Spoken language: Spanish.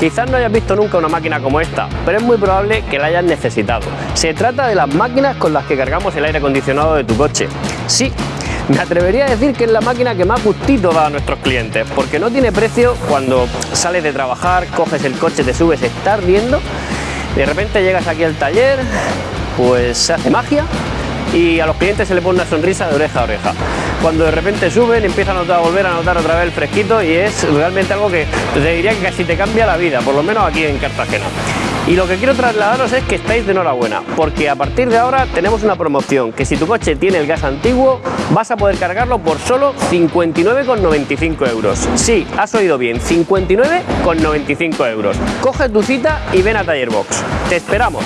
Quizás no hayas visto nunca una máquina como esta, pero es muy probable que la hayas necesitado. Se trata de las máquinas con las que cargamos el aire acondicionado de tu coche. Sí, me atrevería a decir que es la máquina que más gustito da a nuestros clientes, porque no tiene precio cuando sales de trabajar, coges el coche, te subes, está ardiendo, de repente llegas aquí al taller, pues se hace magia y a los clientes se le pone una sonrisa de oreja a oreja. Cuando de repente suben, empiezan a, notar, a volver a notar otra vez el fresquito y es realmente algo que te diría que casi te cambia la vida, por lo menos aquí en Cartagena. Y lo que quiero trasladaros es que estáis de enhorabuena, porque a partir de ahora tenemos una promoción, que si tu coche tiene el gas antiguo, vas a poder cargarlo por solo 59,95 euros. Sí, has oído bien, 59,95 euros. Coge tu cita y ven a Tallerbox. ¡Te esperamos!